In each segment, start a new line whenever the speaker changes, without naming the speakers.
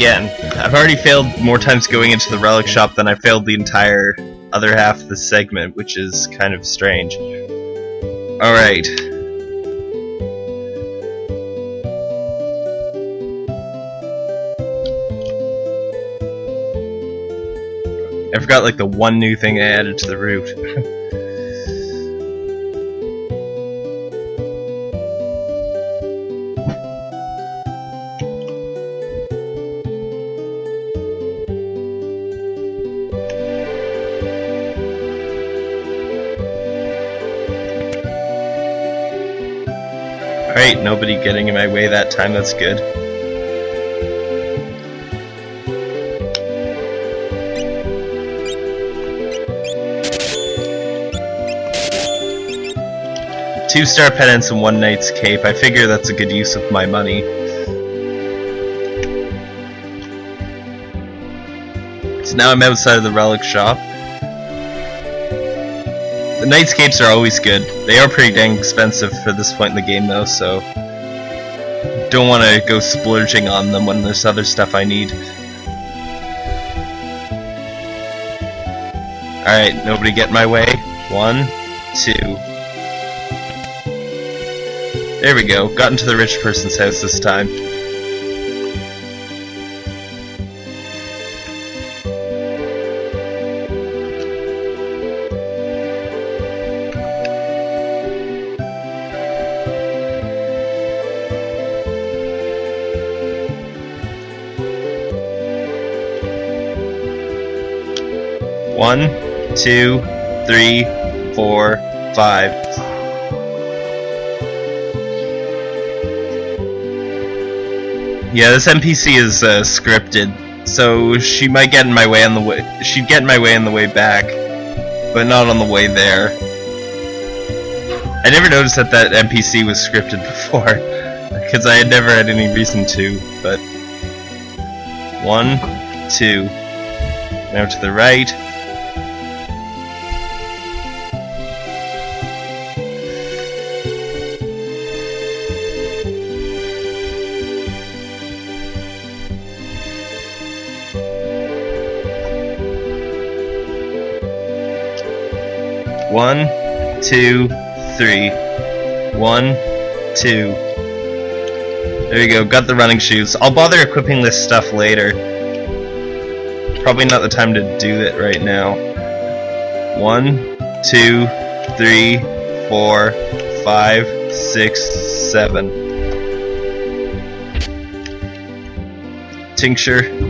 again. I've already failed more times going into the relic shop than I failed the entire other half of the segment, which is kind of strange. Alright. I forgot like the one new thing I added to the route. Alright, nobody getting in my way that time, that's good. Two star pendants and one knight's cape. I figure that's a good use of my money. So now I'm outside of the relic shop. The knight's capes are always good. They are pretty dang expensive for this point in the game though, so don't want to go splurging on them when there's other stuff I need. Alright, nobody get in my way. One, two. There we go, got into the rich person's house this time. One, two, three, four, five. Yeah, this NPC is uh, scripted, so she might get in my way on the way. She'd get in my way on the way back, but not on the way there. I never noticed that that NPC was scripted before, because I had never had any reason to. But one, two. Now to the right. One, two, three. One, two. There you go, got the running shoes. I'll bother equipping this stuff later. Probably not the time to do it right now. One, two, three, four, five, six, seven. Tincture.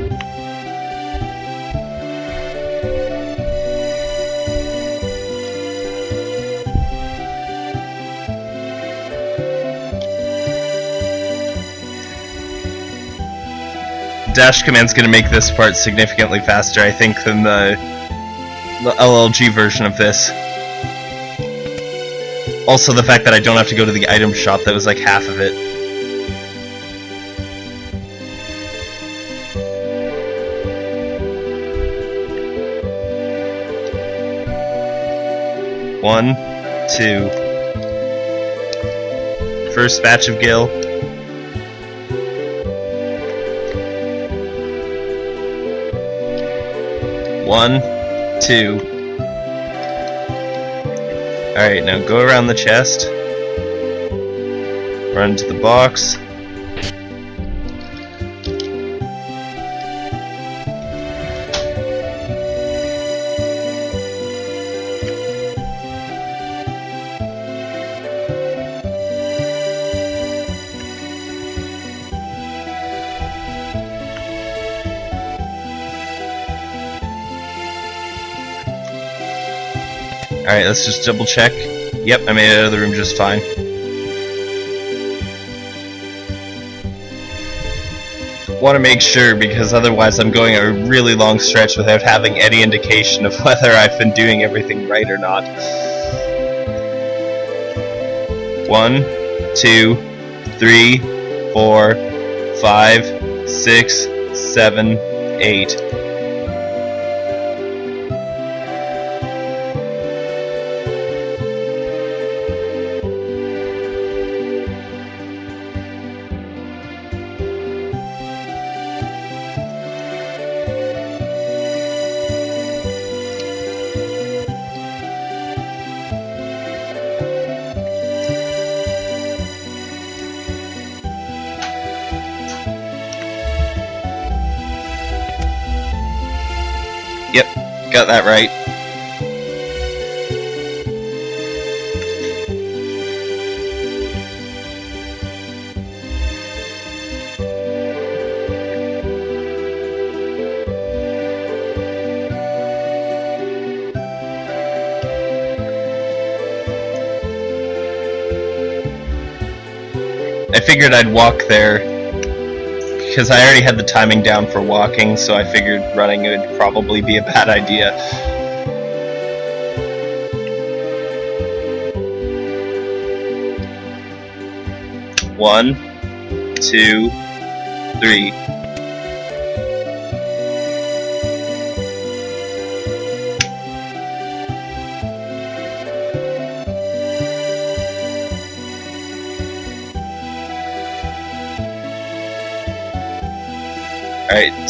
Dash command's going to make this part significantly faster, I think, than the, the LLG version of this. Also, the fact that I don't have to go to the item shop, that was like half of it. One, two. First batch of Gil. One, two. Alright, now go around the chest. Run to the box. Alright, let's just double check. Yep, I made it out of the room just fine. Want to make sure because otherwise I'm going a really long stretch without having any indication of whether I've been doing everything right or not. One, two, three, four, five, six, seven, eight. Got that right. I figured I'd walk there because I already had the timing down for walking, so I figured running would probably be a bad idea. One, two, three.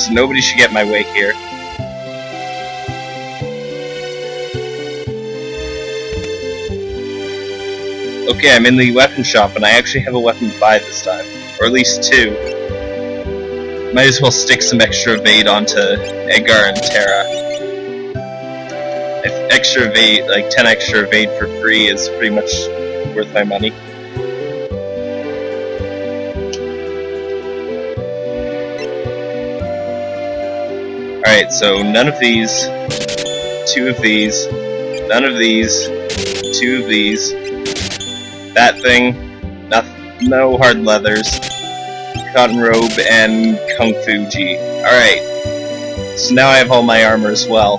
Nobody should get my way here. Okay, I'm in the weapon shop, and I actually have a weapon to buy this time. Or at least two. Might as well stick some extra evade onto Edgar and Terra. If extra evade, like 10 extra evade for free is pretty much worth my money. Alright, so none of these, two of these, none of these, two of these, that thing, no, no hard leathers, cotton robe, and kung fuji. Alright, so now I have all my armor as well.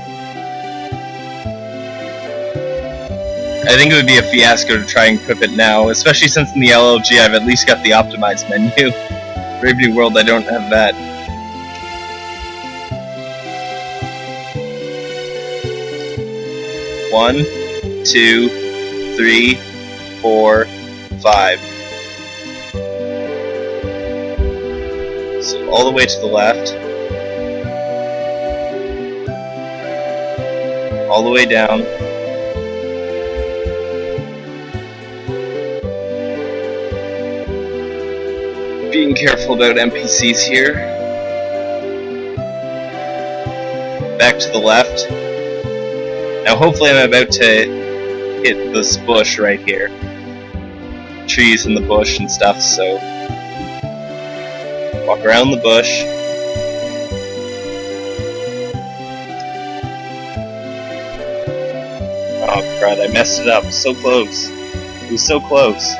I think it would be a fiasco to try and equip it now, especially since in the LLG I've at least got the optimized menu. Brave New World I don't have that. One, two, three, four, five. So all the way to the left. All the way down. Being careful about NPCs here. Back to the left. Now hopefully I'm about to hit this bush right here. Trees in the bush and stuff, so... Walk around the bush. Oh crud, I messed it up. So close. It was so close.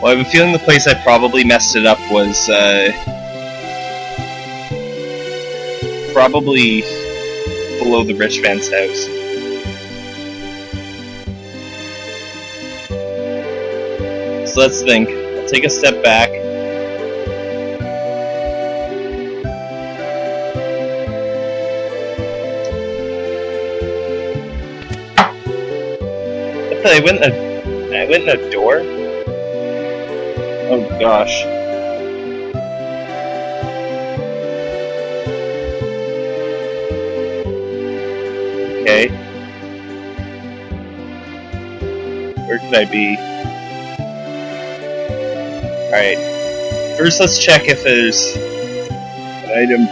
Well, I have a feeling the place I probably messed it up was, uh... Probably below the rich man's house. So let's think. I'll take a step back. I went in a, I went in a door? Oh gosh. Could I be? Alright. First let's check if there's an item,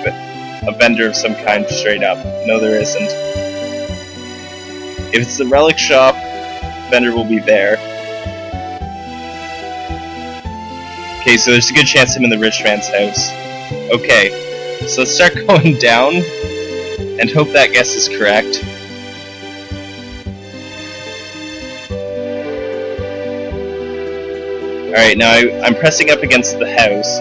a vendor of some kind straight up. No there isn't. If it's the relic shop, vendor will be there. Okay, so there's a good chance I'm in the rich man's house. Okay, so let's start going down and hope that guess is correct. Alright, now I, I'm pressing up against the house,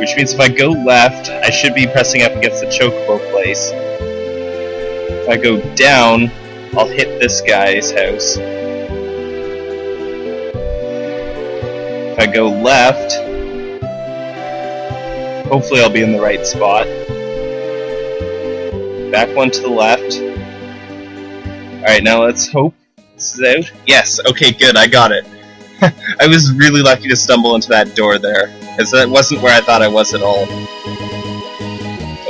which means if I go left, I should be pressing up against the chocobo place. If I go down, I'll hit this guy's house. If I go left, hopefully I'll be in the right spot. Back one to the left. Alright, now let's hope this is out. Yes, okay, good, I got it. I was really lucky to stumble into that door there, because that wasn't where I thought I was at all.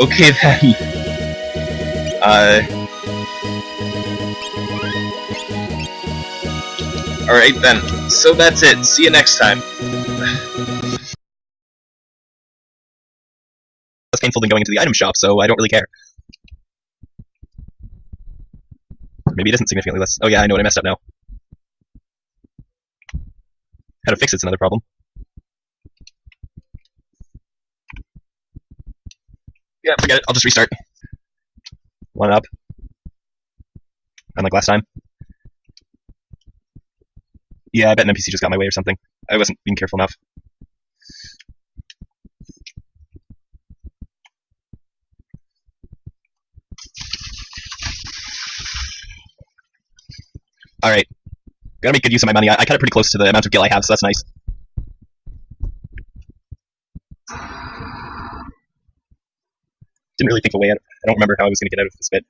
Okay then. Uh... Alright then, so that's it, see you next time. Less painful than going into the item shop, so I don't really care. Maybe it isn't significantly less. Oh yeah, I know what I messed up now. How to fix it's another problem. Yeah, forget it. I'll just restart. One up. Unlike last time. Yeah, I bet an NPC just got my way or something. I wasn't being careful enough. Alright. Gotta make good use of my money. I, I cut it pretty close to the amount of gil I have, so that's nice. Didn't really think of a way out. I don't remember how I was gonna get out of this bit.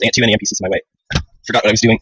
Dang it, too many NPCs in my way. Forgot what I was doing.